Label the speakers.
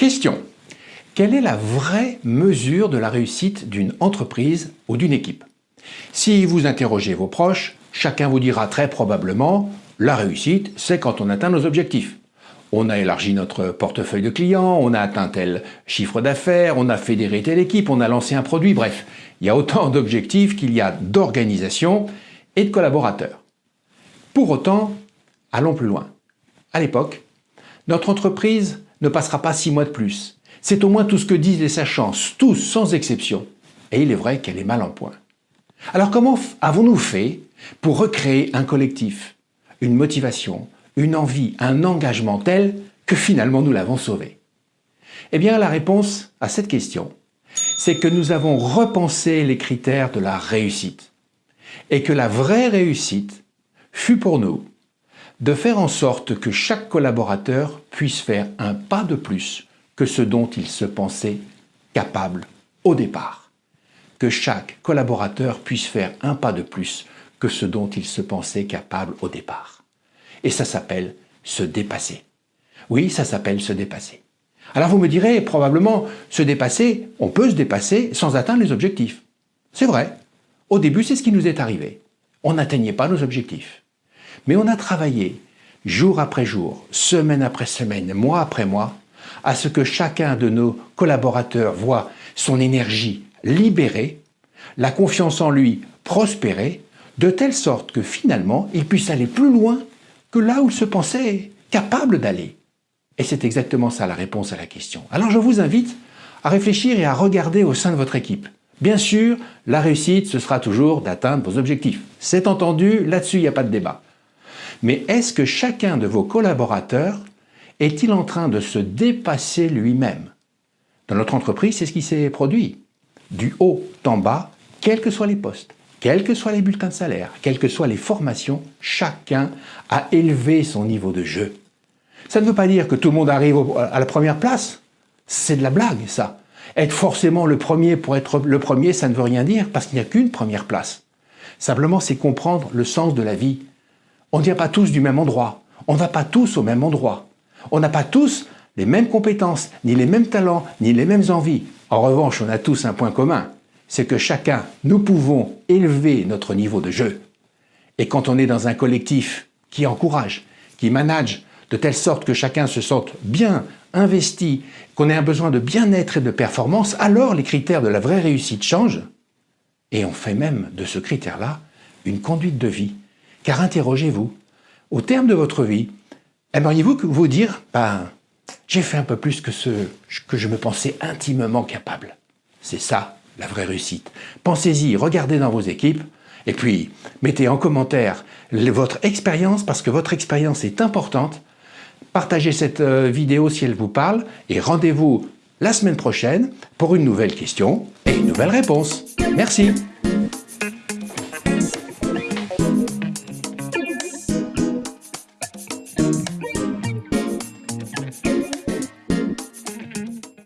Speaker 1: Question. Quelle est la vraie mesure de la réussite d'une entreprise ou d'une équipe? Si vous interrogez vos proches, chacun vous dira très probablement « la réussite, c'est quand on atteint nos objectifs ». On a élargi notre portefeuille de clients, on a atteint tel chiffre d'affaires, on a fédéré telle équipe, on a lancé un produit, bref. Il y a autant d'objectifs qu'il y a d'organisation et de collaborateurs. Pour autant, allons plus loin. À l'époque, notre entreprise ne passera pas six mois de plus. C'est au moins tout ce que disent les sachants, tous sans exception. Et il est vrai qu'elle est mal en point. Alors comment avons-nous fait pour recréer un collectif, une motivation, une envie, un engagement tel que finalement nous l'avons sauvé? Eh bien la réponse à cette question, c'est que nous avons repensé les critères de la réussite. Et que la vraie réussite fut pour nous de faire en sorte que chaque collaborateur puisse faire un pas de plus que ce dont il se pensait capable au départ. Que chaque collaborateur puisse faire un pas de plus que ce dont il se pensait capable au départ. Et ça s'appelle se dépasser. Oui, ça s'appelle se dépasser. Alors vous me direz probablement, se dépasser, on peut se dépasser sans atteindre les objectifs. C'est vrai. Au début, c'est ce qui nous est arrivé. On n'atteignait pas nos objectifs. Mais on a travaillé jour après jour, semaine après semaine, mois après mois, à ce que chacun de nos collaborateurs voit son énergie libérée, la confiance en lui prospérer, de telle sorte que finalement, il puisse aller plus loin que là où il se pensait capable d'aller. Et c'est exactement ça la réponse à la question. Alors je vous invite à réfléchir et à regarder au sein de votre équipe. Bien sûr, la réussite, ce sera toujours d'atteindre vos objectifs. C'est entendu, là-dessus, il n'y a pas de débat. Mais est-ce que chacun de vos collaborateurs est-il en train de se dépasser lui-même? Dans notre entreprise, c'est ce qui s'est produit. Du haut en bas, quels que soient les postes, quels que soient les bulletins de salaire, quelles que soient les formations, chacun a élevé son niveau de jeu. Ça ne veut pas dire que tout le monde arrive à la première place. C'est de la blague, ça. Être forcément le premier pour être le premier, ça ne veut rien dire, parce qu'il n'y a qu'une première place. Simplement, c'est comprendre le sens de la vie, on ne vient pas tous du même endroit. On ne va pas tous au même endroit. On n'a pas tous les mêmes compétences, ni les mêmes talents, ni les mêmes envies. En revanche, on a tous un point commun. C'est que chacun, nous pouvons élever notre niveau de jeu. Et quand on est dans un collectif qui encourage, qui manage, de telle sorte que chacun se sente bien investi, qu'on ait un besoin de bien-être et de performance, alors les critères de la vraie réussite changent. Et on fait même de ce critère-là une conduite de vie. Car interrogez-vous, au terme de votre vie, aimeriez-vous vous dire ben, j'ai fait un peu plus que ce que je me pensais intimement capable C'est ça, la vraie réussite. Pensez-y, regardez dans vos équipes, et puis mettez en commentaire votre expérience, parce que votre expérience est importante. Partagez cette euh, vidéo si elle vous parle, et rendez-vous la semaine prochaine pour une nouvelle question et une nouvelle réponse. Merci